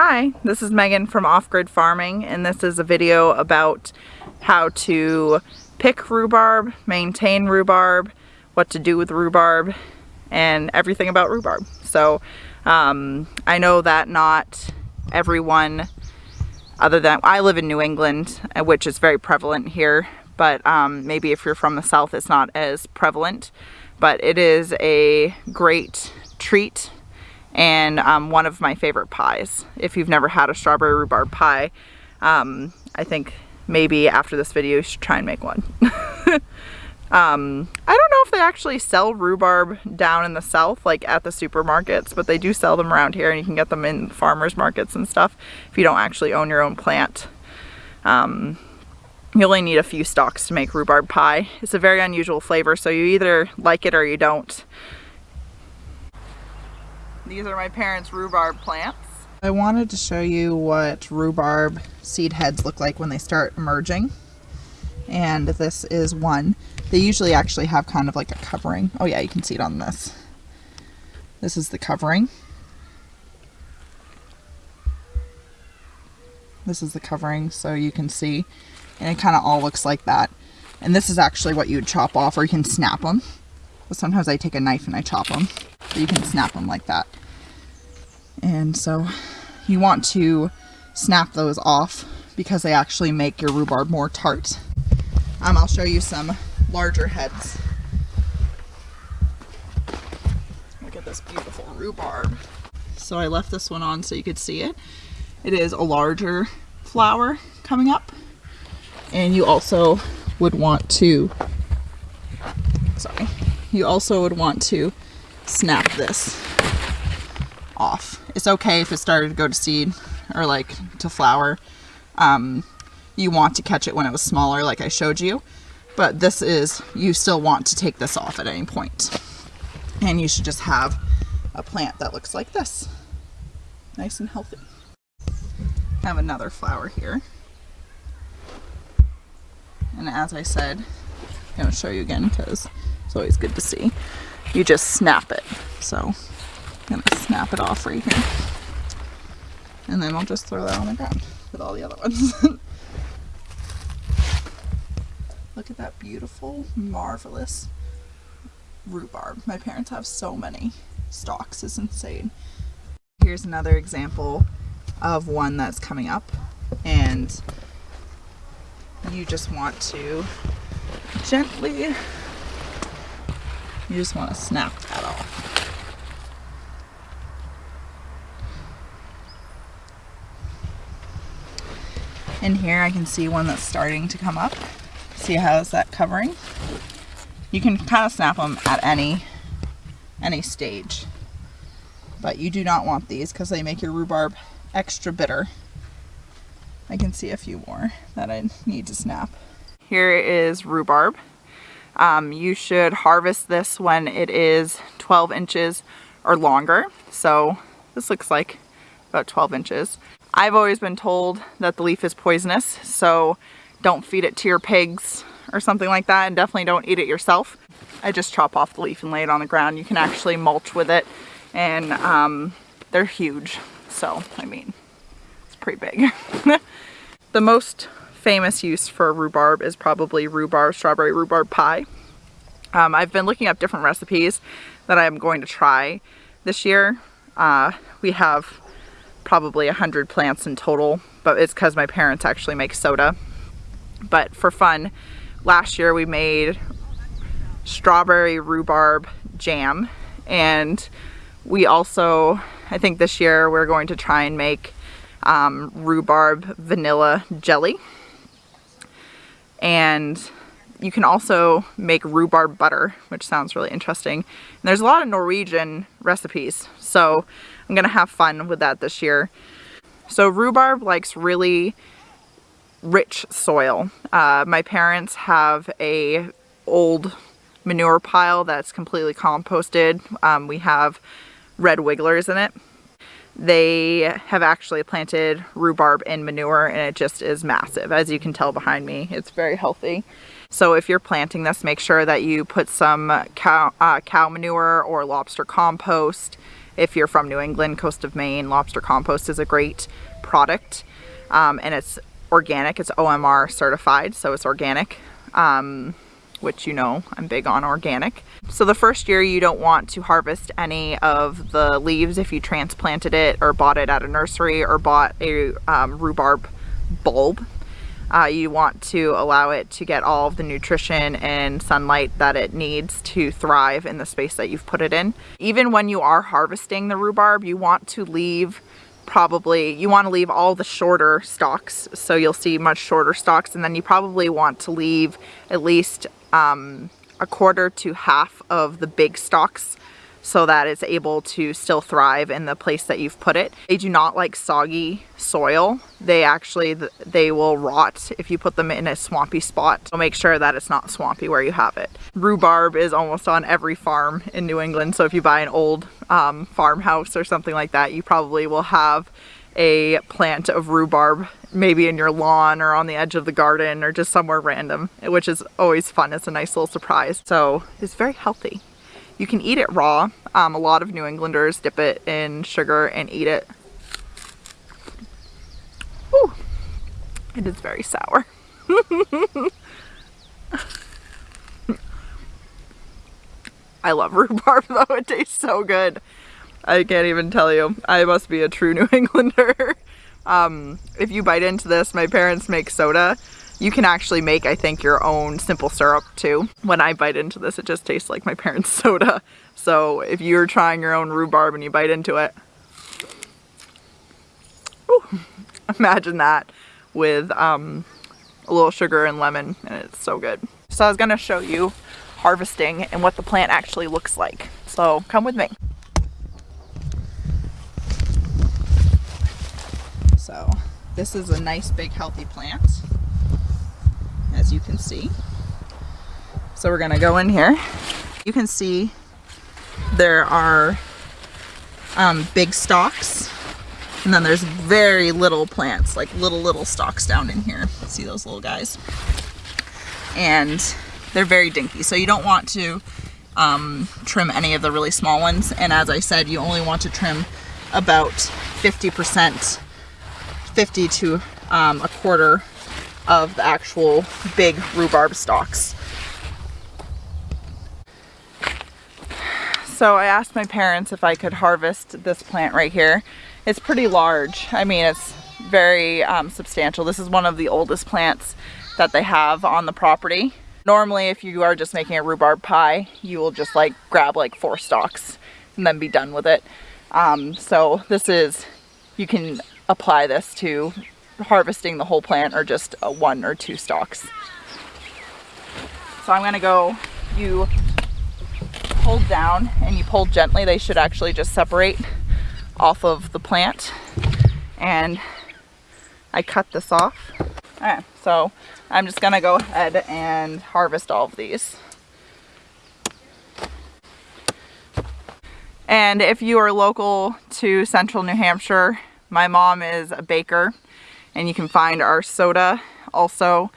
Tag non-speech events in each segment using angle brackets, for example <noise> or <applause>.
Hi, this is Megan from Off Grid Farming and this is a video about how to pick rhubarb, maintain rhubarb, what to do with rhubarb, and everything about rhubarb. So um, I know that not everyone other than, I live in New England, uh, which is very prevalent here, but um, maybe if you're from the South it's not as prevalent. But it is a great treat and um, one of my favorite pies. If you've never had a strawberry rhubarb pie, um, I think maybe after this video you should try and make one. <laughs> um, I don't know if they actually sell rhubarb down in the south like at the supermarkets but they do sell them around here and you can get them in farmers markets and stuff if you don't actually own your own plant. Um, you only need a few stalks to make rhubarb pie. It's a very unusual flavor so you either like it or you don't. These are my parents' rhubarb plants. I wanted to show you what rhubarb seed heads look like when they start emerging. And this is one. They usually actually have kind of like a covering. Oh yeah, you can see it on this. This is the covering. This is the covering so you can see. And it kind of all looks like that. And this is actually what you would chop off or you can snap them. But sometimes I take a knife and I chop them. You can snap them like that. And so you want to snap those off because they actually make your rhubarb more tart. Um, I'll show you some larger heads. Look at this beautiful rhubarb. So I left this one on so you could see it. It is a larger flower coming up. And you also would want to, sorry, you also would want to snap this off. It's okay if it started to go to seed or like to flower. Um, you want to catch it when it was smaller like I showed you. But this is, you still want to take this off at any point. And you should just have a plant that looks like this. Nice and healthy. I have another flower here. And as I said, I'm going to show you again because it's always good to see. You just snap it. So I'm gonna snap it off right here. And then I'll just throw that on the ground with all the other ones. <laughs> Look at that beautiful, marvelous rhubarb. My parents have so many stalks, it's insane. Here's another example of one that's coming up and you just want to gently, you just want to snap that off. In here I can see one that's starting to come up. See how's that covering? You can kind of snap them at any, any stage. But you do not want these because they make your rhubarb extra bitter. I can see a few more that I need to snap. Here is rhubarb. Um, you should harvest this when it is 12 inches or longer. So this looks like about 12 inches. I've always been told that the leaf is poisonous, so don't feed it to your pigs or something like that, and definitely don't eat it yourself. I just chop off the leaf and lay it on the ground. You can actually mulch with it, and um, they're huge. So, I mean, it's pretty big. <laughs> the most famous use for rhubarb is probably rhubarb, strawberry rhubarb pie. Um, I've been looking up different recipes that I'm going to try this year. Uh, we have probably a hundred plants in total, but it's because my parents actually make soda. But for fun, last year we made strawberry rhubarb jam and we also, I think this year we're going to try and make um, rhubarb vanilla jelly. And you can also make rhubarb butter, which sounds really interesting. And there's a lot of Norwegian recipes, so I'm gonna have fun with that this year. So rhubarb likes really rich soil. Uh, my parents have a old manure pile that's completely composted. Um, we have red wigglers in it. They have actually planted rhubarb in manure and it just is massive. As you can tell behind me, it's very healthy. So if you're planting this, make sure that you put some cow, uh, cow manure or lobster compost if you're from New England, coast of Maine, lobster compost is a great product. Um, and it's organic, it's OMR certified, so it's organic. Um, which you know I'm big on organic. So the first year you don't want to harvest any of the leaves if you transplanted it or bought it at a nursery or bought a um, rhubarb bulb. Uh, you want to allow it to get all of the nutrition and sunlight that it needs to thrive in the space that you've put it in. Even when you are harvesting the rhubarb, you want to leave probably, you want to leave all the shorter stalks. So you'll see much shorter stalks and then you probably want to leave at least um, a quarter to half of the big stalks so that it's able to still thrive in the place that you've put it. They do not like soggy soil. They actually, they will rot if you put them in a swampy spot. So make sure that it's not swampy where you have it. Rhubarb is almost on every farm in New England. So if you buy an old um, farmhouse or something like that, you probably will have a plant of rhubarb maybe in your lawn or on the edge of the garden or just somewhere random, which is always fun. It's a nice little surprise. So it's very healthy. You can eat it raw. Um, a lot of New Englanders dip it in sugar and eat it. Ooh, it is very sour. <laughs> I love rhubarb <laughs> though, it tastes so good. I can't even tell you. I must be a true <laughs> New Englander. Um, if you bite into this, my parents make soda. You can actually make, I think, your own simple syrup too. When I bite into this, it just tastes like my parents' <laughs> soda. So if you're trying your own rhubarb and you bite into it, whew, imagine that with um, a little sugar and lemon and it's so good. So I was gonna show you harvesting and what the plant actually looks like. So come with me. So this is a nice big healthy plant as you can see. So we're gonna go in here. You can see there are um, big stalks and then there's very little plants, like little, little stalks down in here. See those little guys? And they're very dinky. So you don't want to um, trim any of the really small ones. And as I said, you only want to trim about 50% 50 to um, a quarter of the actual big rhubarb stalks. So I asked my parents if I could harvest this plant right here. It's pretty large. I mean, it's very um, substantial. This is one of the oldest plants that they have on the property. Normally, if you are just making a rhubarb pie, you will just like grab like four stalks and then be done with it. Um, so this is, you can apply this to harvesting the whole plant or just a one or two stalks. So I'm gonna go, you hold down and you pull gently, they should actually just separate off of the plant. And I cut this off. All right, so I'm just gonna go ahead and harvest all of these. And if you are local to central New Hampshire, my mom is a baker and you can find our soda also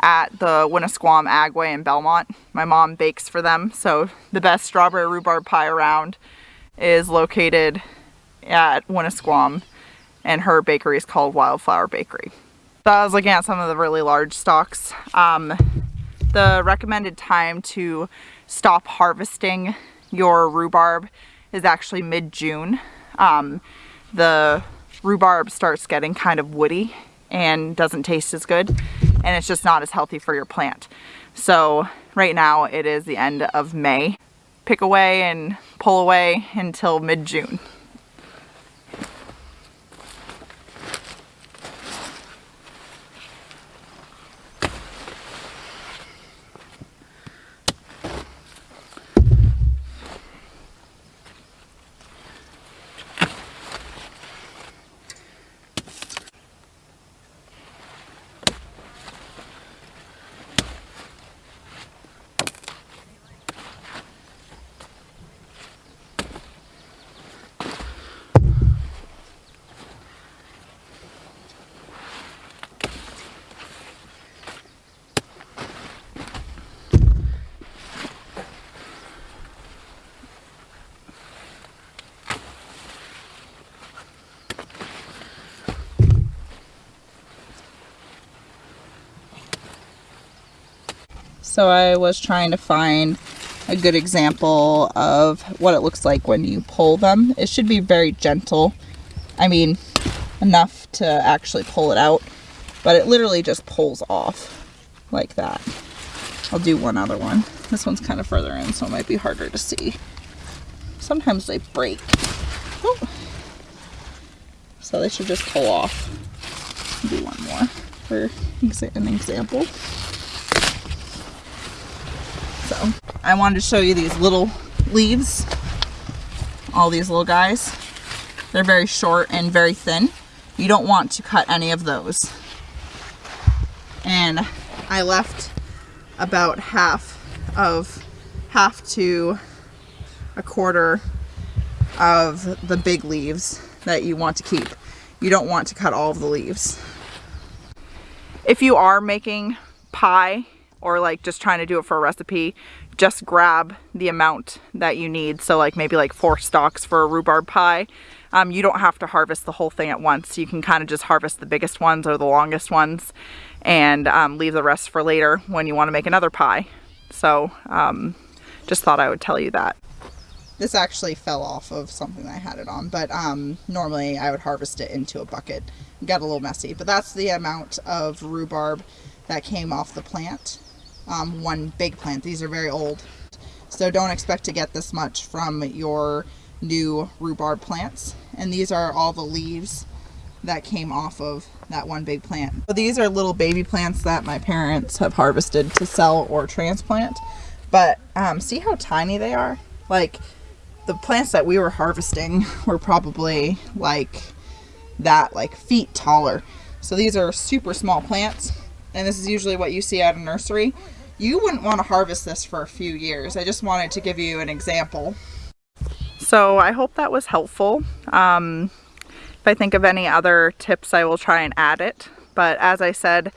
at the Winnisquam Agway in Belmont. My mom bakes for them, so the best strawberry rhubarb pie around is located at Winnisquam and her bakery is called Wildflower Bakery. So I was looking at some of the really large stalks. Um, the recommended time to stop harvesting your rhubarb is actually mid-June. Um, the rhubarb starts getting kind of woody and doesn't taste as good and it's just not as healthy for your plant. So right now it is the end of May. Pick away and pull away until mid-June. So I was trying to find a good example of what it looks like when you pull them. It should be very gentle. I mean, enough to actually pull it out, but it literally just pulls off like that. I'll do one other one. This one's kind of further in, so it might be harder to see. Sometimes they break. Oh. So they should just pull off. Do one more for an example. I wanted to show you these little leaves. All these little guys. They're very short and very thin. You don't want to cut any of those. And I left about half of half to a quarter of the big leaves that you want to keep. You don't want to cut all of the leaves. If you are making pie or like just trying to do it for a recipe, just grab the amount that you need. So like maybe like four stalks for a rhubarb pie. Um, you don't have to harvest the whole thing at once. You can kind of just harvest the biggest ones or the longest ones and um, leave the rest for later when you want to make another pie. So um, just thought I would tell you that. This actually fell off of something I had it on, but um, normally I would harvest it into a bucket. It got a little messy, but that's the amount of rhubarb that came off the plant. Um, one big plant. These are very old. So don't expect to get this much from your new rhubarb plants. And these are all the leaves that came off of that one big plant. So these are little baby plants that my parents have harvested to sell or transplant. But um, see how tiny they are? Like the plants that we were harvesting <laughs> were probably like that, like feet taller. So these are super small plants. And this is usually what you see at a nursery. You wouldn't want to harvest this for a few years. I just wanted to give you an example. So I hope that was helpful. Um, if I think of any other tips, I will try and add it. But as I said,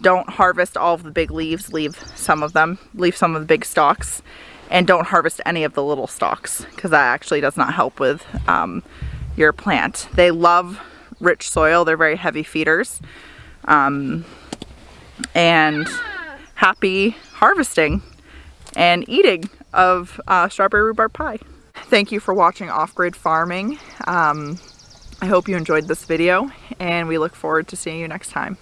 don't harvest all of the big leaves, leave some of them, leave some of the big stalks, and don't harvest any of the little stalks because that actually does not help with um, your plant. They love rich soil, they're very heavy feeders. Um, and happy harvesting and eating of uh, strawberry rhubarb pie. Thank you for watching Off-Grid Farming. Um, I hope you enjoyed this video and we look forward to seeing you next time.